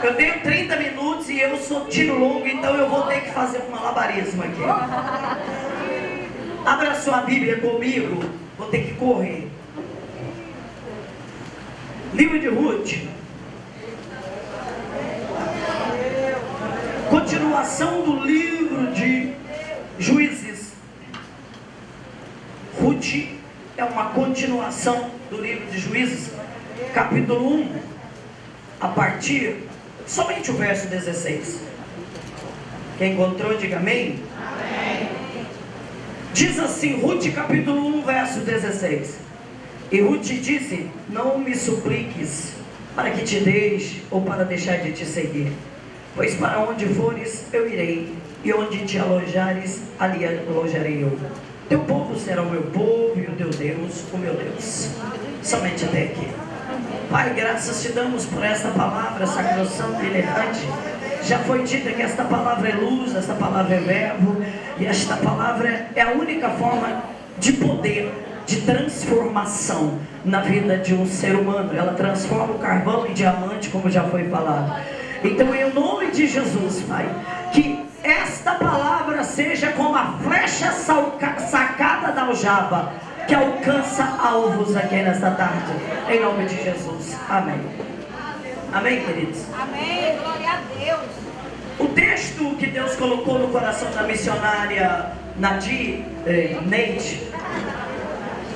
Eu tenho 30 minutos e eu sou tiro longo, então eu vou ter que fazer um malabarismo aqui. Abra sua Bíblia comigo, vou ter que correr. Livro de Ruth. Continuação do livro de Juízes. Ruth é uma continuação do livro de Juízes, capítulo 1, a partir somente o verso 16. Quem encontrou, diga amém. amém. Diz assim, Ruth capítulo 1, verso 16. E Ruth disse: Não me supliques para que te deixe ou para deixar de te seguir, pois para onde fores eu irei, e onde te alojares, ali alojarei eu. Teu povo será o meu povo e o teu Deus, o meu Deus. Somente até aqui. Pai, graças te damos por esta palavra sacrossanta e inerrante. Já foi dita que esta palavra é luz, esta palavra é verbo, e esta palavra é a única forma de poder, de transformação na vida de um ser humano. Ela transforma o carvão em diamante, como já foi falado. Então, em nome de Jesus, Pai, que esta palavra seja como a flecha sacada da aljava que alcança alvos aqui nesta tarde. Em nome de Jesus. Amém. Amém, queridos? Amém. Glória a Deus. O texto que Deus colocou no coração da missionária Nadir eh, Neide,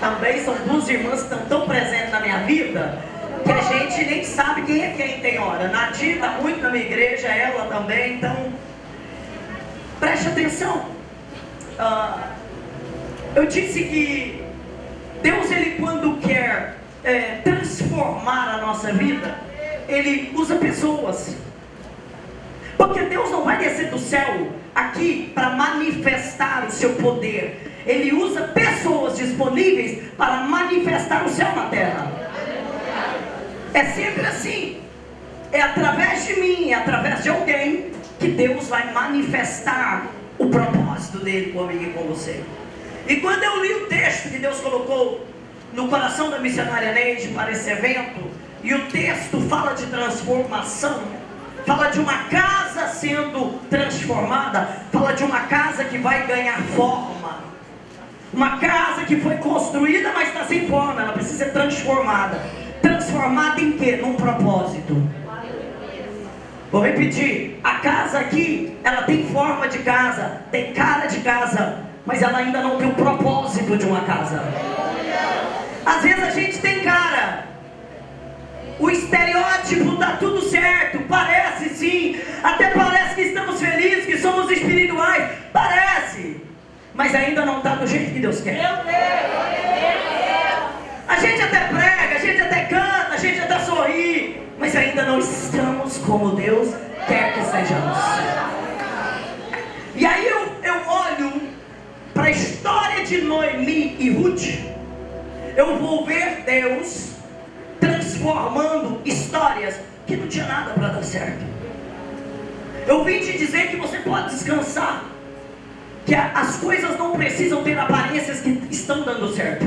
também são duas irmãs que estão tão presentes na minha vida que a gente nem sabe quem é quem tem hora. Nadir está muito na minha igreja, ela também, então preste atenção. Uh, eu disse que Deus, ele quando quer é, transformar a nossa vida, ele usa pessoas. Porque Deus não vai descer do céu aqui para manifestar o seu poder. Ele usa pessoas disponíveis para manifestar o céu na terra. É sempre assim. É através de mim, é através de alguém que Deus vai manifestar o propósito dele comigo e com você. E quando eu li o texto que Deus colocou no coração da missionária Neide para esse evento, e o texto fala de transformação, fala de uma casa sendo transformada, fala de uma casa que vai ganhar forma. Uma casa que foi construída, mas está sem forma, ela precisa ser transformada. Transformada em quê? Num propósito. Vou repetir, a casa aqui, ela tem forma de casa, tem cara de casa, mas ela ainda não tem o propósito de uma casa. Às vezes a gente tem cara, o estereótipo está tudo certo, parece sim, até parece que estamos felizes, que somos espirituais, parece, mas ainda não está do jeito que Deus quer. A gente até prega, a gente até canta, a gente até sorri, mas ainda não estamos como Deus quer que sejamos. E aí para a história de Noemi e Ruth, eu vou ver Deus transformando histórias que não tinha nada para dar certo. Eu vim te dizer que você pode descansar, que as coisas não precisam ter aparências que estão dando certo.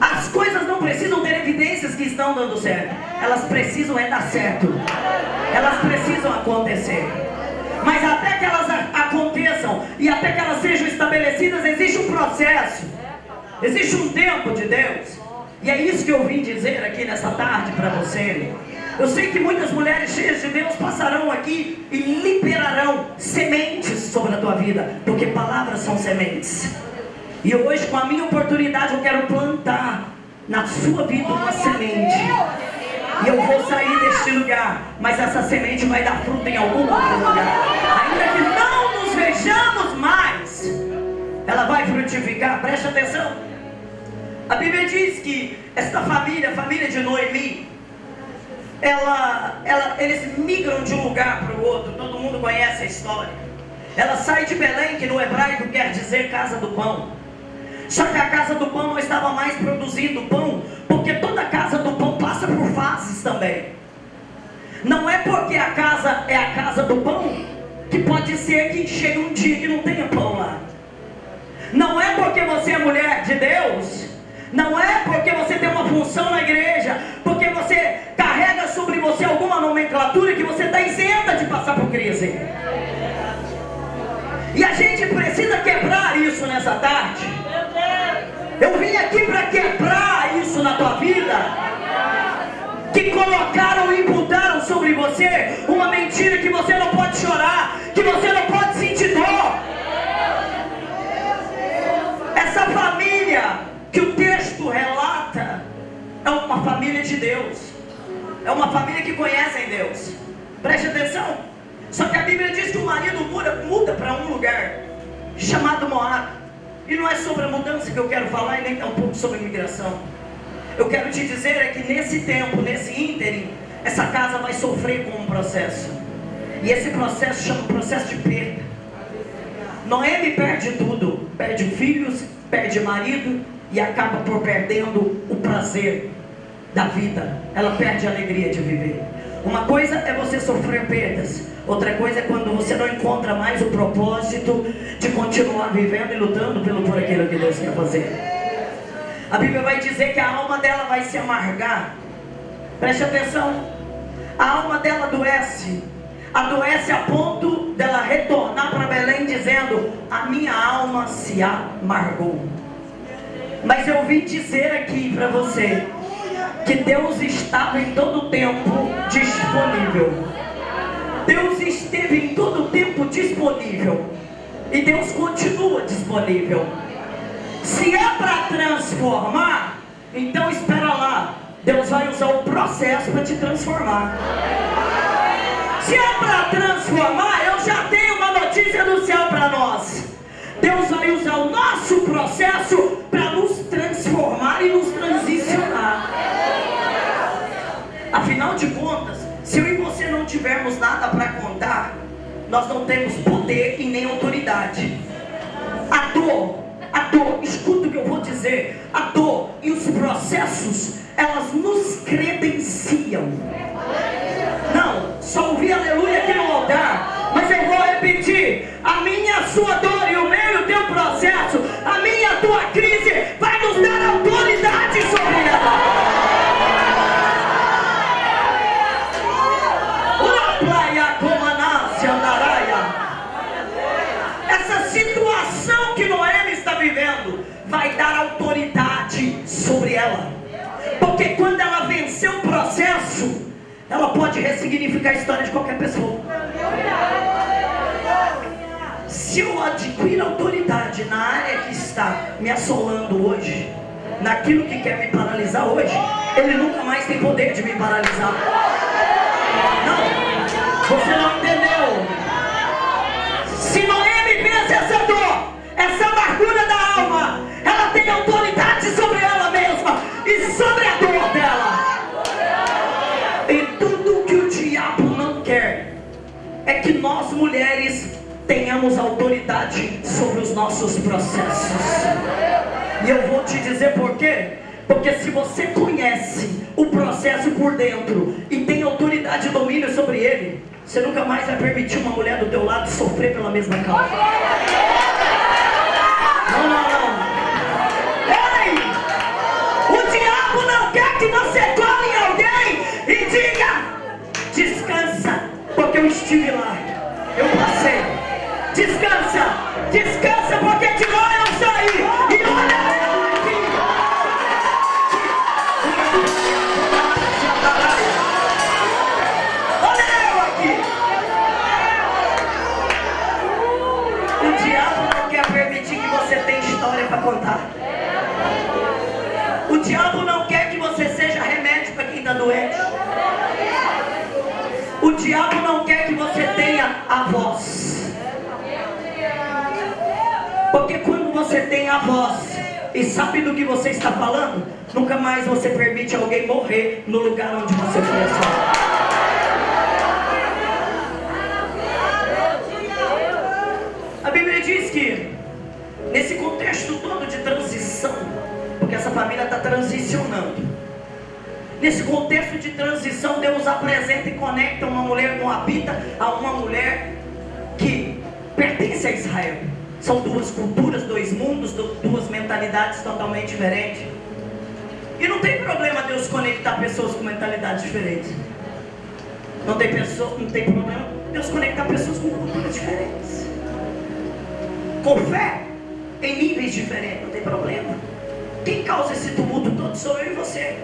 As coisas não precisam ter evidências que estão dando certo. Elas precisam é dar certo. Elas precisam acontecer. Mas até que elas aconteçam e até que elas sejam estabelecidas, existe um processo. Existe um tempo de Deus. E é isso que eu vim dizer aqui nessa tarde para você. Eu sei que muitas mulheres cheias de Deus passarão aqui e liberarão sementes sobre a tua vida, porque palavras são sementes. E hoje, com a minha oportunidade, eu quero plantar na sua vida uma semente. E eu vou sair deste lugar, mas essa semente vai dar fruto em algum outro lugar. Ainda que não nos vejamos mais, ela vai frutificar. Preste atenção. A Bíblia diz que esta família, a família de Noemi, ela, ela, eles migram de um lugar para o outro. Todo mundo conhece a história. Ela sai de Belém, que no hebraico quer dizer casa do pão. Só que a casa do pão não estava mais produzindo pão, porque toda casa do pão fases também. Não é porque a casa é a casa do pão que pode ser que chegue um dia que não tenha pão lá. Não é porque você é mulher de Deus, não é porque você tem uma função na igreja, porque você carrega sobre você alguma nomenclatura que você está isenta de passar por crise. E a gente precisa quebrar isso nessa tarde. Eu vim aqui para quebrar isso na tua vida. Que colocaram e imputaram sobre você uma mentira que você não pode chorar, que você não pode sentir dor. Essa família que o texto relata é uma família de Deus. É uma família que conhece em Deus. Preste atenção. Só que a Bíblia diz que o marido muda, muda para um lugar chamado Moab. E não é sobre a mudança que eu quero falar e nem tampouco sobre imigração. Eu quero te dizer é que nesse tempo, nesse ínterim, essa casa vai sofrer com um processo. E esse processo chama processo de perda. Noemi perde tudo, perde filhos, perde marido e acaba por perdendo o prazer da vida. Ela perde a alegria de viver. Uma coisa é você sofrer perdas, outra coisa é quando você não encontra mais o propósito de continuar vivendo e lutando pelo por aquilo que Deus quer fazer. A Bíblia vai dizer que a alma dela vai se amargar. Preste atenção. A alma dela adoece. Adoece a ponto dela retornar para Belém dizendo: A minha alma se amargou. Mas eu vim dizer aqui para você que Deus estava em todo tempo disponível. Deus esteve em todo tempo disponível. E Deus continua disponível. Se é para transformar, então espera lá. Deus vai usar o processo para te transformar. Se é para transformar, eu já tenho uma notícia do céu para nós. Deus vai usar o nosso processo para nos transformar e nos transicionar. Afinal de contas, se eu e você não tivermos nada para contar, nós não temos poder e nem autoridade. A dor, a dor, dizer, a dor e os processos, elas nos credenciam. Porque quando ela vencer o processo, ela pode ressignificar a história de qualquer pessoa. Se eu adquirir autoridade na área que está me assolando hoje, naquilo que quer me paralisar hoje, ele nunca mais tem poder de me paralisar. Não, você não entendeu. Tenhamos autoridade sobre os nossos processos. E eu vou te dizer por quê? Porque se você conhece o processo por dentro e tem autoridade e domínio sobre ele, você nunca mais vai permitir uma mulher do teu lado sofrer pela mesma causa. Não, não, não. Ei! O diabo não quer que você em alguém e diga: descansa, porque eu estive lá, eu passei. Descansa, descansa, porque lá eu saí. E olha eu aqui. Olha eu aqui. O diabo não quer permitir que você tenha história para contar. O diabo não quer que você seja remédio para quem está doente. O diabo não quer que você tenha a voz. Porque quando você tem a voz e sabe do que você está falando, nunca mais você permite alguém morrer no lugar onde você foi. A Bíblia diz que nesse contexto todo de transição, porque essa família está transicionando. Nesse contexto de transição, Deus apresenta e conecta uma mulher moabita a uma mulher que pertence a Israel. São duas culturas, dois mundos, du- duas mentalidades totalmente diferentes. E não tem problema Deus conectar pessoas com mentalidades diferentes. Não tem pessoa, não tem problema Deus conectar pessoas com culturas diferentes. Com fé em níveis diferentes, não tem problema. Quem causa esse tumulto todo sou eu e você.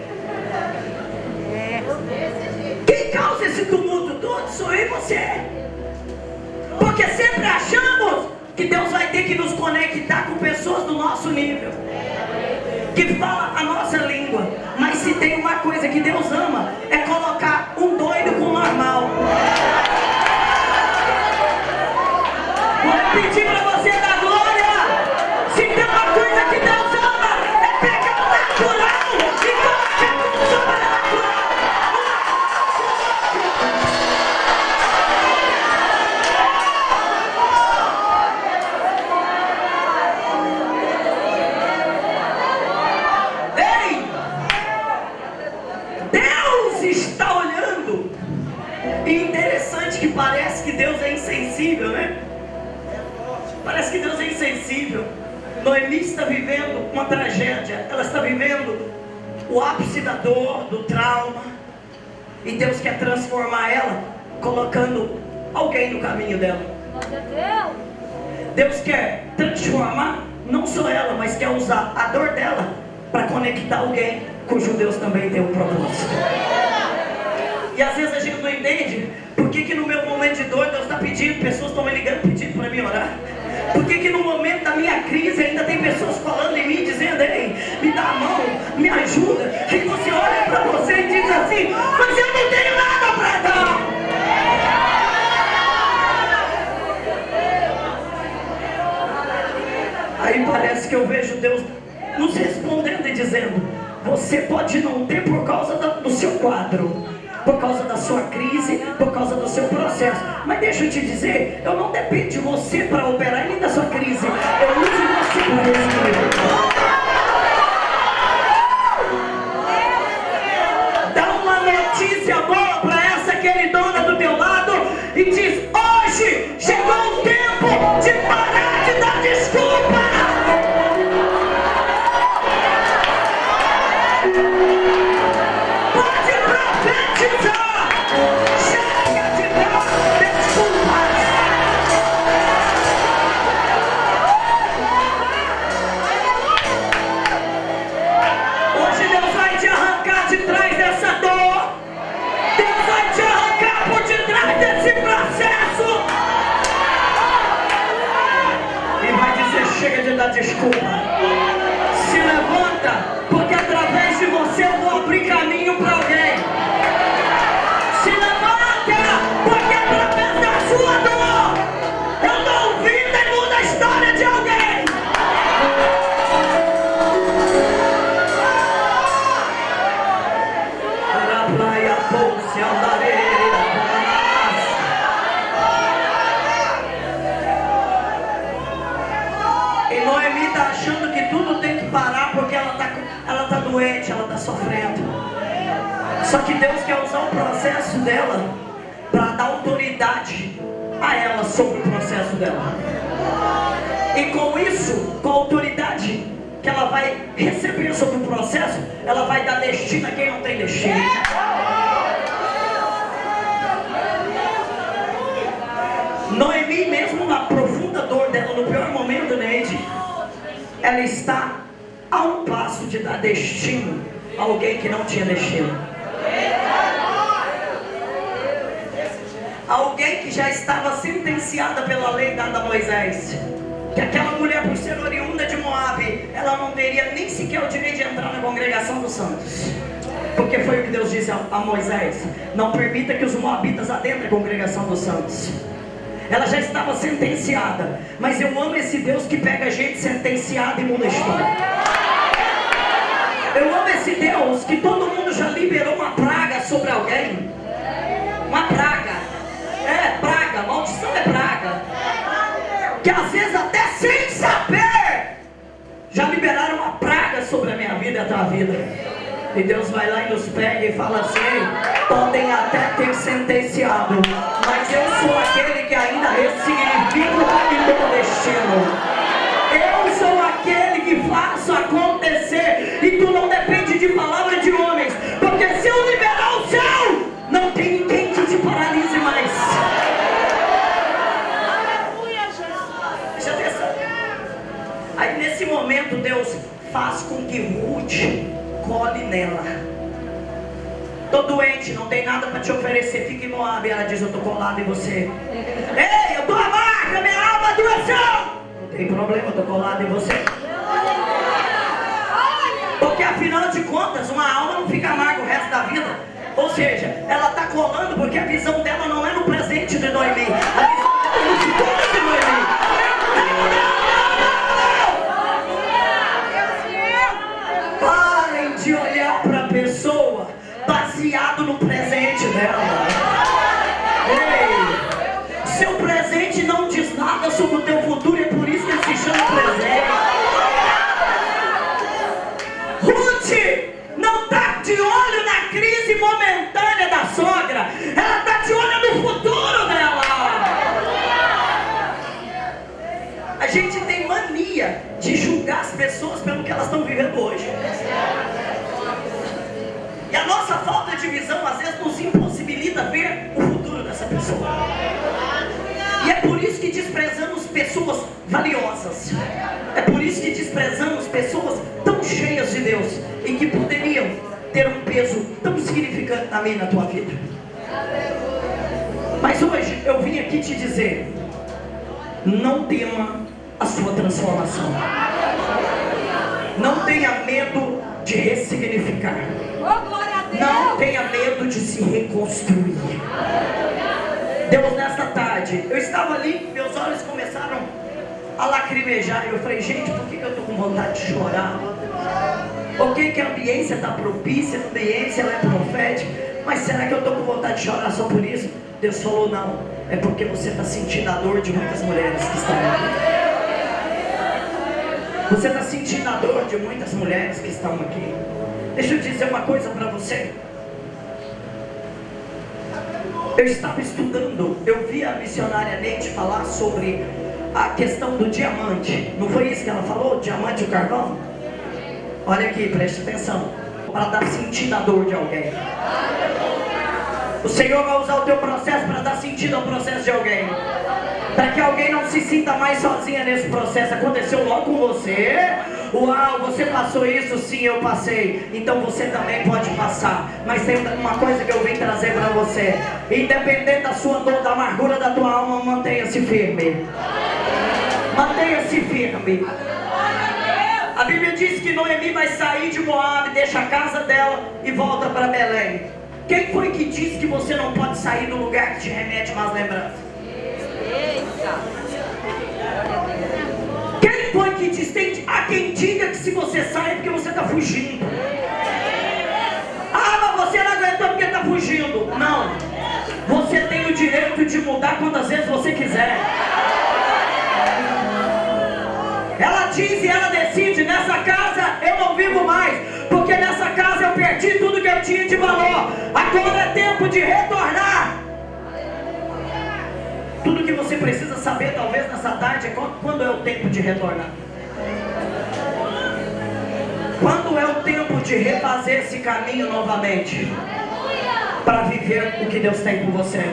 Quem causa esse tumulto todo sou eu e você. Porque sempre achamos que Deus vai ter que nos conectar com pessoas do nosso nível. Que fala a nossa língua. Mas se tem uma coisa que Deus ama, é colocar um doido com o normal. Vou pedir para você colocando alguém no caminho dela. Deus quer transformar não só ela, mas quer usar a dor dela para conectar alguém cujo Deus também tem um propósito. E às vezes a gente não entende por que, que no meu momento de dor Deus está pedindo, pessoas estão me ligando pedindo para mim orar. Por que, que no momento da minha crise eu vejo Deus nos respondendo e dizendo: Você pode não ter por causa do seu quadro, por causa da sua crise, por causa do seu processo. Mas deixa eu te dizer: eu não dependo de você para operar nem da sua crise. Eu uso você para resolver. Congregação dos santos. Ela já estava sentenciada. Mas eu amo esse Deus que pega gente sentenciada e muda a história. Eu amo esse Deus que todo mundo já liberou uma praga sobre alguém. Uma praga. É, praga. Maldição é praga. Que às vezes até sem saber já liberaram uma praga sobre a minha vida e a tua vida. E Deus vai lá e nos pega e fala assim, podem até ter sentenciado, mas eu sou aquele que ainda ressignifica o caminho destino. Eu sou aquele que faço acontecer e tu não depende de palavra de homens, porque se eu liberar o céu, não tem ninguém que te paralise mais. Aí nesse momento Deus faz com que mude cole nela. Tô doente, não tem nada para te oferecer, fique em Moab. Ela diz: Eu tô colado em você. Ei, eu tô amarga, minha alma adoeceu. Não tem problema, eu tô colado em você. Porque afinal de contas, uma alma não fica amarga o resto da vida. Ou seja, ela está colando porque a visão dela não é no presente de Noemi. Ela está de olho no futuro dela. A gente tem mania de julgar as pessoas pelo que elas estão vivendo hoje. E a nossa falta de visão às vezes nos impossibilita ver o futuro dessa pessoa. E é por isso que desprezamos pessoas valiosas. É por isso que desprezamos pessoas tão cheias de Deus e que poderiam ter um peso tão significante e na tua vida. Mas hoje eu vim aqui te dizer: não tema a sua transformação. Não tenha medo de ressignificar. Oh. Não tenha medo de se reconstruir. Deus, nesta tarde, eu estava ali, meus olhos começaram a lacrimejar. E eu falei, gente, por que que eu estou com vontade de chorar? Ok, que a ambiência está propícia, a ambiência é profética, mas será que eu estou com vontade de chorar só por isso? Deus falou, não, é porque você está sentindo a dor de muitas mulheres que estão aqui. Você está sentindo a dor de muitas mulheres que estão aqui. Deixa eu dizer uma coisa para você. Eu estava estudando, eu vi a missionária Neide falar sobre a questão do diamante. Não foi isso que ela falou? Diamante e carvão? Olha aqui, preste atenção. Para dar sentido à dor de alguém. O Senhor vai usar o teu processo para dar sentido ao processo de alguém. Para que alguém não se sinta mais sozinha nesse processo. Aconteceu logo com você. Uau, você passou isso? Sim, eu passei. Então você também pode passar. Mas tem uma coisa que eu vim trazer para você. Independente da sua dor, da amargura da tua alma, mantenha-se firme. Mantenha-se firme. A Bíblia diz que Noemi vai sair de Moab, deixa a casa dela e volta para Belém. Quem foi que disse que você não pode sair do lugar que te remete mais lembranças? Quem foi que disse? Tem, há quem diga que se você sai é porque você está fugindo. Ah, mas você não aguentou porque está fugindo. Não. Você tem o direito de mudar quantas vezes você quiser. Ela diz e ela decide: nessa casa eu não vivo mais, porque nessa casa eu perdi tudo que eu tinha de valor. Agora é tempo de retornar. Tudo que você precisa saber, talvez nessa tarde, é quando é o tempo de retornar. Quando é o tempo de refazer esse caminho novamente, para viver o que Deus tem por você.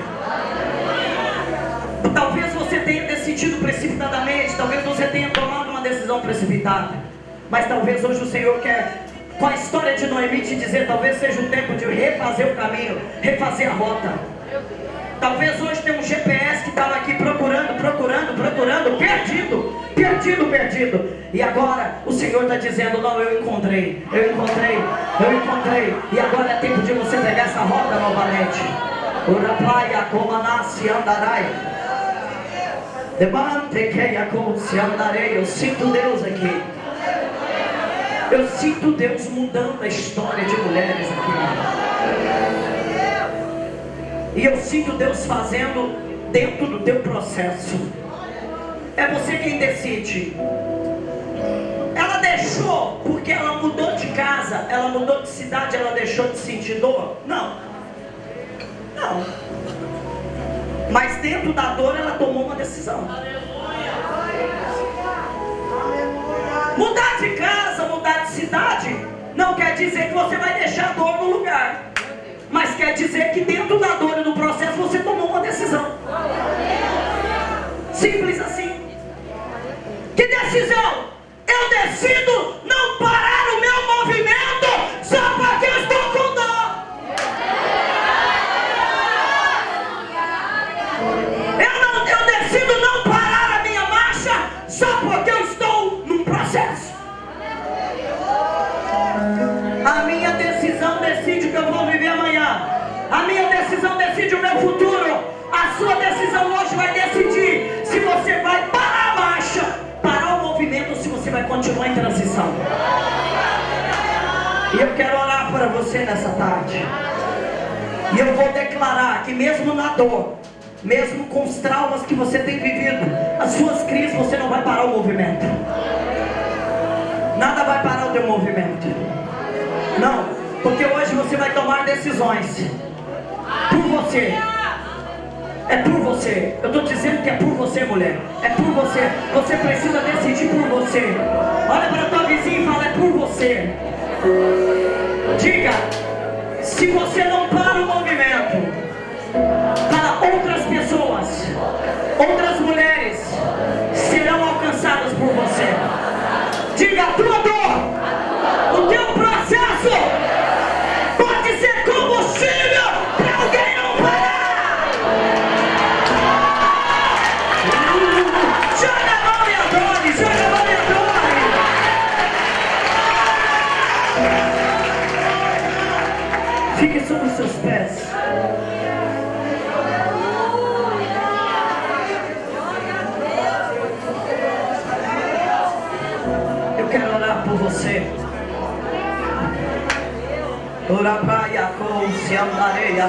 Talvez você tenha decidido precipitadamente, talvez você tenha tomado decisão precipitada, mas talvez hoje o Senhor quer, com a história de Noemi, te dizer: talvez seja o tempo de refazer o caminho, refazer a rota. Talvez hoje tenha um GPS que estava aqui procurando, procurando, procurando, perdido, perdido, perdido. E agora o Senhor está dizendo: Não, eu encontrei, eu encontrei, eu encontrei. E agora é tempo de você pegar essa rota novamente. Ora praia, como nasce, andarai. Demante que se andarei. Eu sinto Deus aqui. Eu sinto Deus mudando a história de mulheres aqui. E eu sinto Deus fazendo dentro do teu processo. É você quem decide. Ela deixou porque ela mudou de casa, ela mudou de cidade, ela deixou de sentir dor? Não. Não. Mas dentro da dor ela tomou uma decisão. Mudar de casa, mudar de cidade, não quer dizer que você vai deixar a dor no lugar. Mas quer dizer que dentro da dor e do processo você tomou uma decisão. Simples assim. Que decisão? Eu decido vai continuar em transição. E eu quero orar para você nessa tarde. E eu vou declarar que mesmo na dor, mesmo com os traumas que você tem vivido, as suas crises, você não vai parar o movimento. Nada vai parar o teu movimento. Não, porque hoje você vai tomar decisões por você. É por você. Eu estou dizendo que é por você, mulher. É por você. Você precisa decidir por você. Olha para tua vizinha e fala: é por você. Diga: se você não para o movimento para outras pessoas, outras mulheres serão alcançadas por você. Diga: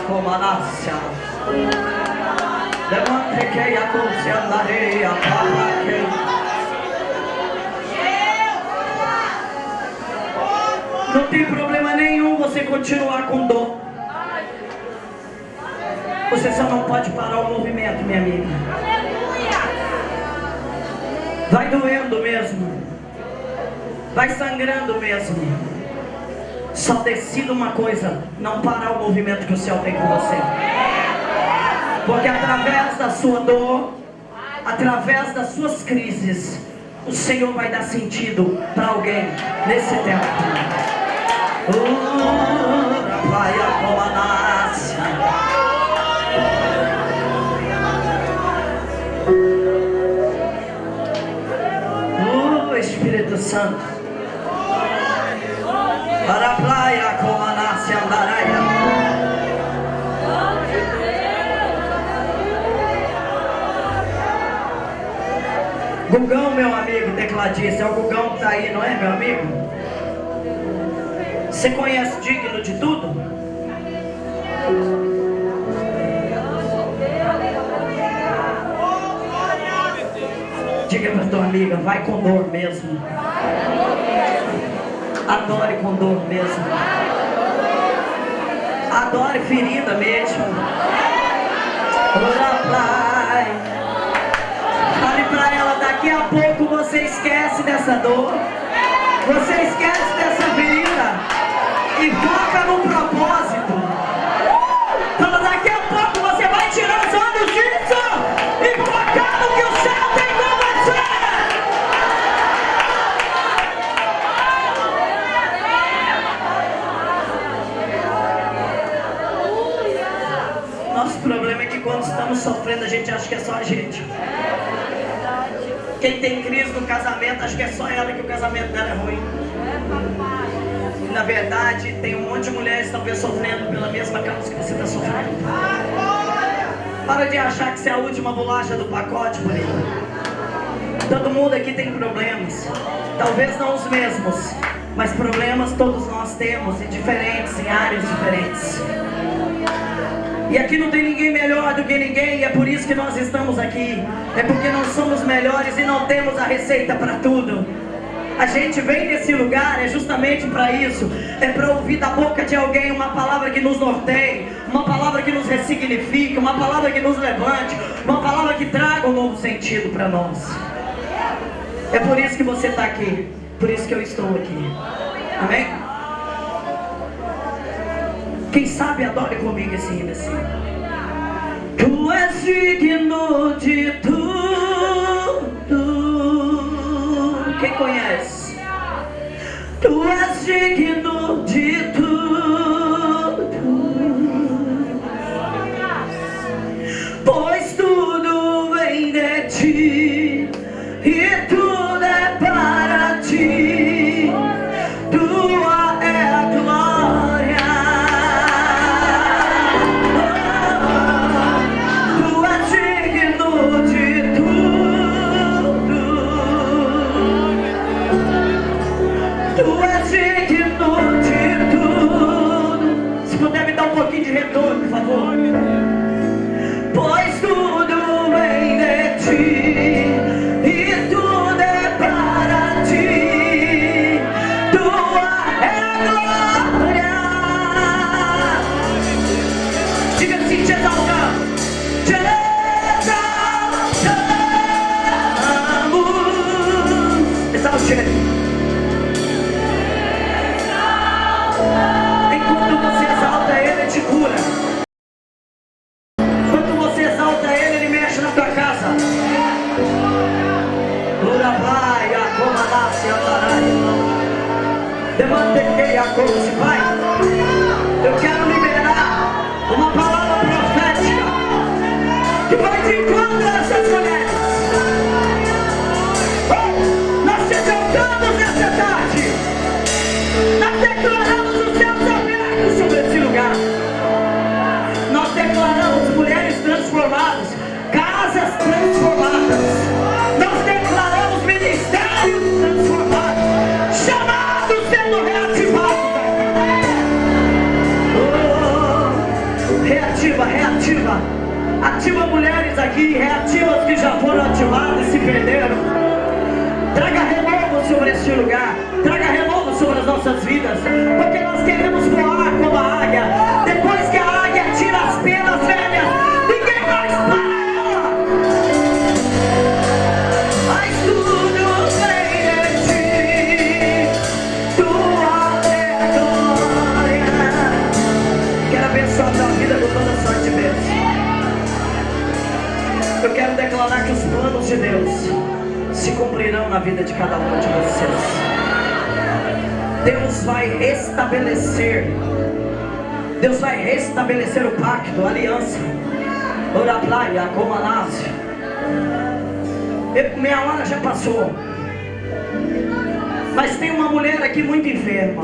com manácia. Levante que a para que. Não tem problema nenhum você continuar com dor. Você só não pode parar o movimento, minha amiga. Vai doendo mesmo. Vai sangrando mesmo. Só decida uma coisa: não parar o movimento que o céu tem com você. Porque através da sua dor, através das suas crises, o Senhor vai dar sentido para alguém nesse tempo. Oh, vai a Oh, Espírito Santo. Gugão, meu amigo tecladista, é o Gugão que está aí, não é, meu amigo? Você conhece Digno de Tudo? Diga para tua amiga, vai com dor mesmo. Adore com dor mesmo. Adore ferida mesmo. Ora. Fale para ela, daqui a pouco você esquece dessa dor. Você esquece dessa ferida. E foca no propósito. Fala, daqui a pouco você vai tirar os olhos disso. E focar no que o céu tem com você. Nosso problema é que quando estamos sofrendo, a gente acha que é só a gente. Quem tem crise no casamento, acha que é só ela que o casamento dela é ruim. E, na verdade, tem um monte de mulheres talvez sofrendo pela mesma causa que você está sofrendo. Para de achar que você é a última bolacha do pacote, bonita. Todo mundo aqui tem problemas. Talvez não os mesmos, mas problemas todos nós temos, em diferentes, em áreas diferentes. E aqui não tem ninguém melhor do que ninguém, e é por isso que nós estamos aqui. É porque nós somos melhores e não temos a receita para tudo. A gente vem nesse lugar é justamente para isso. É para ouvir da boca de alguém uma palavra que nos norteie, uma palavra que nos ressignifique, uma palavra que nos levante, uma palavra que traga um novo sentido para nós. É por isso que você está aqui, por isso que eu estou aqui. Amém? Quem sabe adore comigo esse hino assim. Tu és digno de tudo. Quem conhece? Tu és digno de tudo. Já foram ativadas e se perderam. Traga renovo sobre este lugar. Traga renovo sobre as nossas vidas. Porque nós queremos voar como a águia. Declarar que os planos de Deus se cumprirão na vida de cada um de vocês. Deus vai restabelecer. Deus vai restabelecer o pacto, a aliança. Ora praia, como nasce. Minha hora já passou. Mas tem uma mulher aqui muito enferma.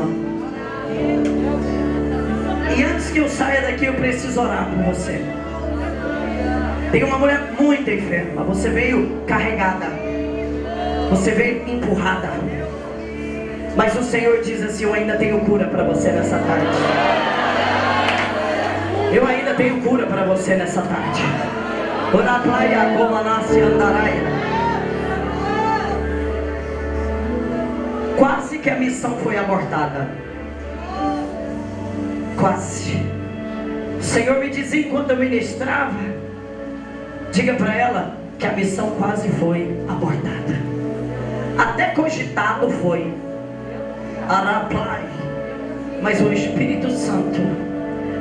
E antes que eu saia daqui, eu preciso orar por você. Tem uma mulher muito enferma. Você veio carregada. Você veio empurrada. Mas o Senhor diz assim: Eu ainda tenho cura para você nessa tarde. Eu ainda tenho cura para você nessa tarde. Ora praia como nasce. Quase que a missão foi abortada. Quase. O Senhor me dizia enquanto eu ministrava. Diga para ela que a missão quase foi abortada. Até cogitado foi. Araplai. Mas o Espírito Santo,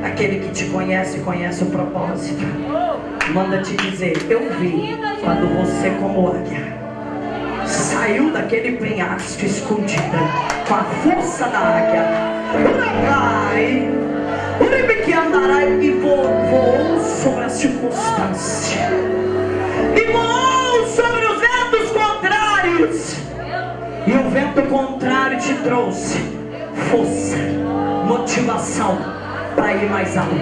aquele que te conhece, conhece o propósito. Manda te dizer, eu vi quando você como águia saiu daquele penhasco escondida com a força da águia. Uribique andarai e voou sobre a circunstância. E voou sobre os ventos contrários. E o vento contrário te trouxe força, motivação para ir mais alto.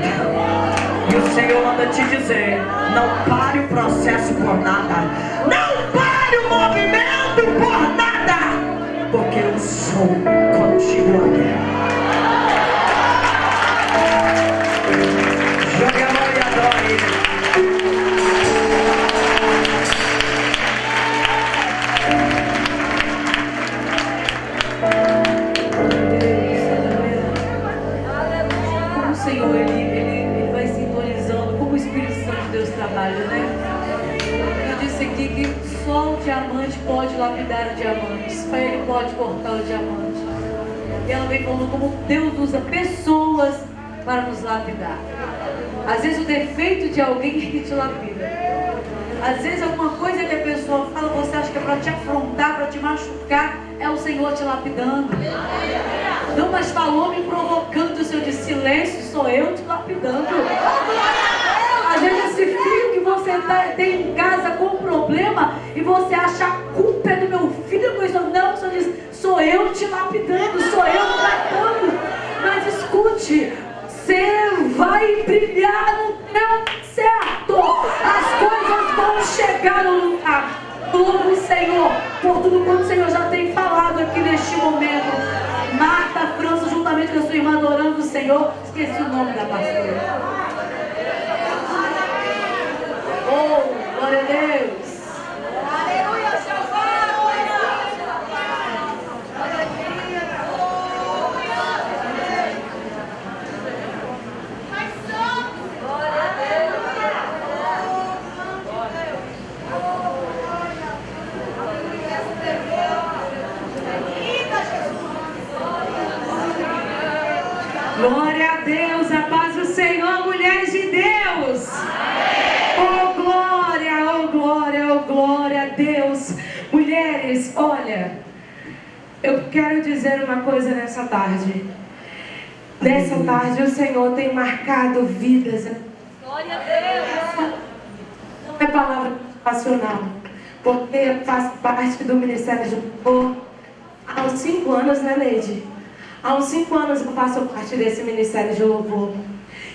E o Senhor manda te dizer: não pare o processo por nada, não pare o movimento por nada, porque eu sou contigo aqui. Jogue a mão e adore. Como o Senhor ele, ele, ele vai sintonizando, como o Espírito Santo de Deus trabalha, né? Eu disse aqui que só o diamante pode lapidar o diamante, só ele pode cortar o diamante. E ela vem falando como Deus usa pessoas para nos lapidar. Às vezes o defeito de alguém é que te lapida. Às vezes alguma coisa que a pessoa fala, você acha que é para te afrontar, para te machucar, é o Senhor te lapidando. Não, mas falou me provocando, o Senhor disse, silêncio, sou eu te lapidando. Às vezes esse filho que você tá- tem em casa com problema e você acha a culpa é do meu filho, não, o Senhor diz, sou eu te lapidando, sou eu tratando. Mas escute, vai brilhar no tempo certo. As coisas vão chegar no lugar. Todo o Senhor, por tudo quanto o Senhor já tem falado aqui neste momento. Marta França, juntamente com a sua irmã adorando o Senhor. Esqueci o nome da pastora. Oh, glória a Deus. Aleluia, Glória a Deus, a paz do Senhor, mulheres de Deus. Oh glória, oh glória, oh glória a Deus. Mulheres, olha, Eu quero dizer uma coisa nessa tarde. Nessa tarde o Senhor tem marcado vidas. Glória a Deus. Não é palavra passional, porque eu faço parte do Ministério de Louvor há uns cinco anos, né, Neide? Há uns cinco anos eu faço parte desse Ministério de Louvor.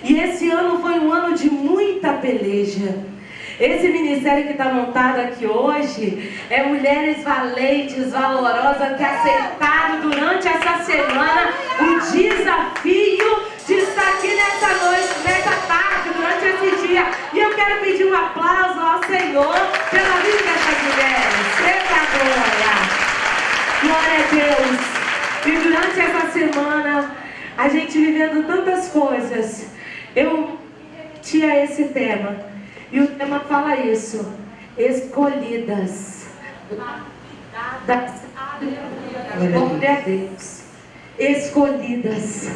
E esse ano foi um ano de muita peleja. Esse ministério que está montado aqui hoje é mulheres valentes, valorosas que aceitaram durante essa semana o desafio de estar aqui nessa noite, nessa tarde, durante esse dia. E eu quero pedir um aplauso ao Senhor pela vida dessas mulheres. Eita glória! Glória a Deus! E durante essa semana, a gente vivendo tantas coisas, eu tinha esse tema. E o tema fala isso. Escolhidas. Glória a Deus. Escolhidas.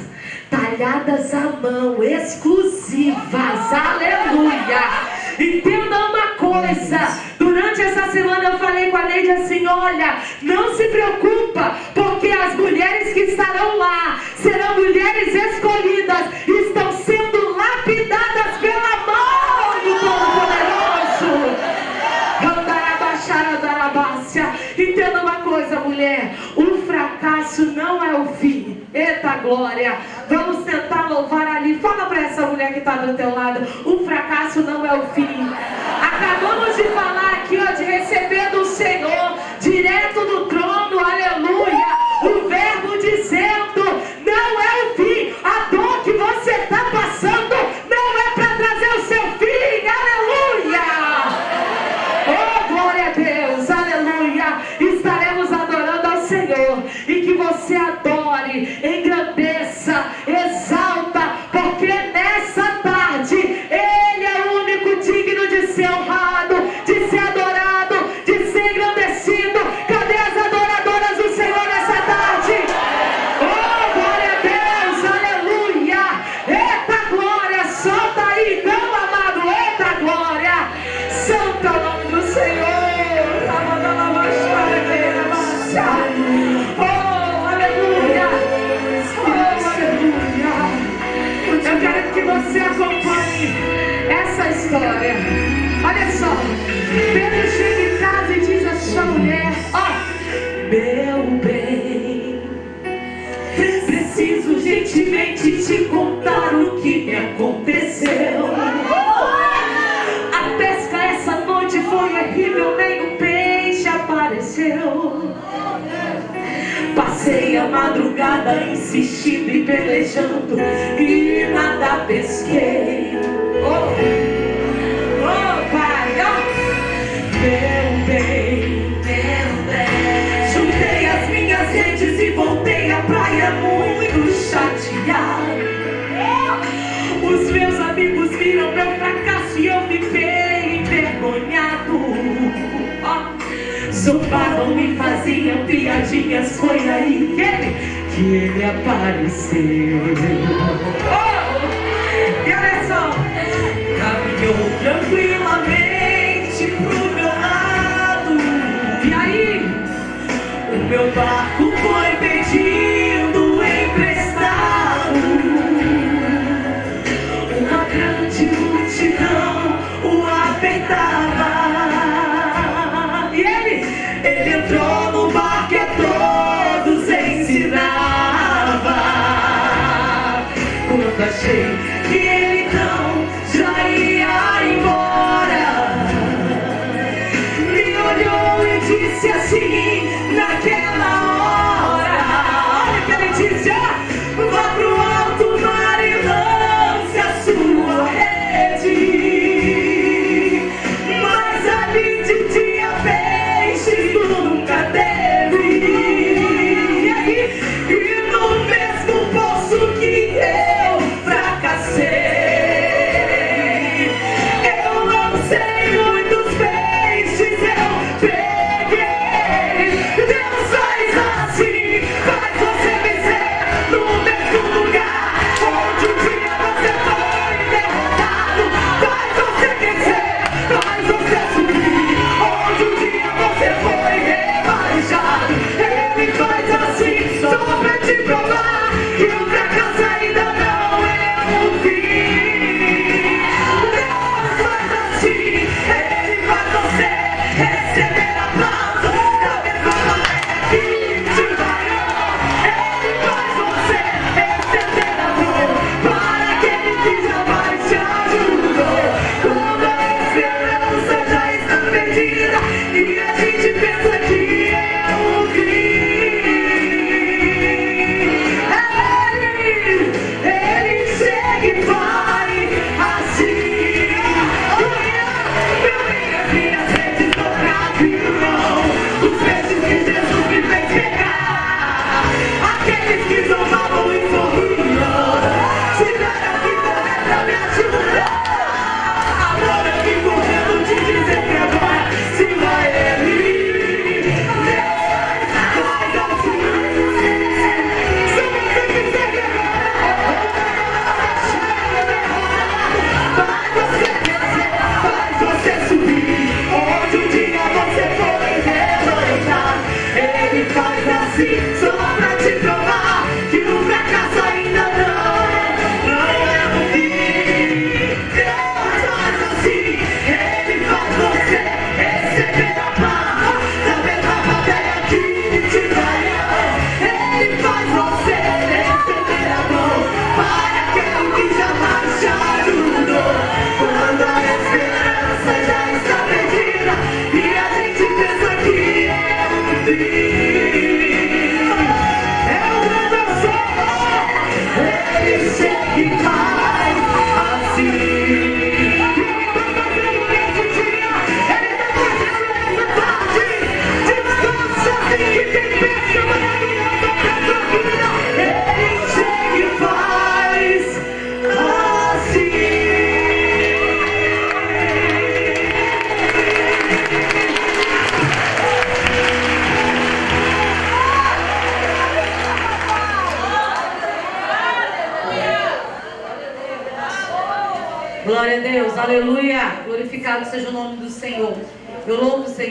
Talhadas à mão. Exclusivas. Aleluia. Entenda uma coisa. Durante essa semana eu falei com a Neide assim: olha, não se preocupa, porque as mulheres que estarão lá serão mulheres escolhidas, estão sendo lapidadas pela fracasso não é o fim. Eita glória! Vamos tentar louvar ali. Fala para essa mulher que está do teu lado: o fracasso não é o fim. Acabamos de falar aqui, ó, de receber do Senhor, direto do trono, aleluia. O verbo dizendo: não é madrugada insistindo e pelejando e nada pesquei. Oh, oh pai, oh. meu bem, meu bem. Juntei as minhas redes e voltei à praia muito chateado. Os meus amigos viram meu fracasso e eu fiquei envergonhado. Ó, Zombavam e faziam piadinhas, foi aí que ele, que ele apareceu. Oh, e olha só, caminhou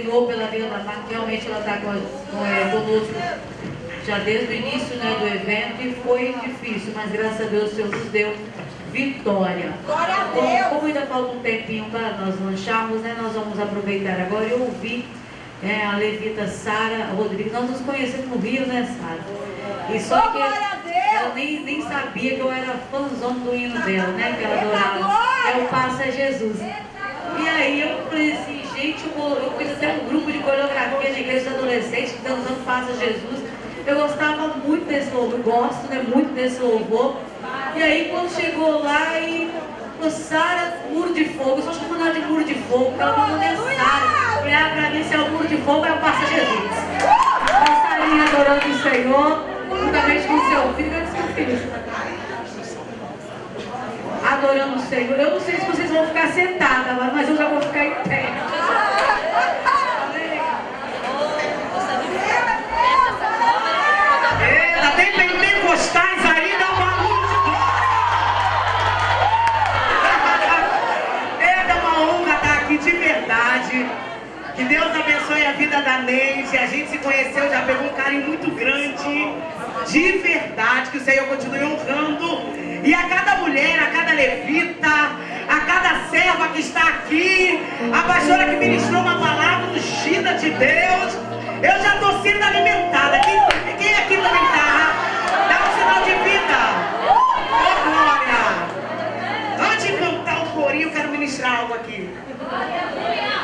Senhor pela vida da Marta, realmente ela está é, conosco já desde o início né, do evento e foi difícil, mas graças a Deus o Senhor nos deu vitória. Glória a Deus. Como ainda falta um tempinho para nós lancharmos, né, nós vamos aproveitar agora. Eu ouvi é, a levita Sara Rodrigues, nós nos conhecemos no Rio, né, Sara? E só que ela nem, nem sabia que eu era fãzão do hino dela, né? Que ela adorava. É o Passa Jesus. E aí eu falei assim, gente, eu, fiz até um grupo de coreografia na igreja de adolescentes dançando Passa Jesus. Eu gostava muito desse louvor, gosto né, muito desse louvor. E aí quando chegou lá e Sara, muro de fogo, eu só chamo ela de muro de fogo, porque ela falou, é Sara. Olhar pra mim se é o muro de fogo, é o Passa Jesus. Estaria adorando o Senhor, juntamente com o seu filho, eu disse filho. Adorando o Senhor. Eu não sei se vocês vão ficar sentadas, mas eu já vou ficar em pé. Que Deus abençoe a vida da Neide. A gente se conheceu, já pegou um carinho muito grande. De verdade, que o Senhor continue honrando. E a cada mulher, a cada levita, a cada serva que está aqui, a pastora que ministrou uma palavra ungida de Deus. Eu já estou sendo alimentada. Quem, quem aqui também está? Dá um sinal de vida. Oh, glória. Antes de cantar o corinho, eu quero ministrar algo aqui. É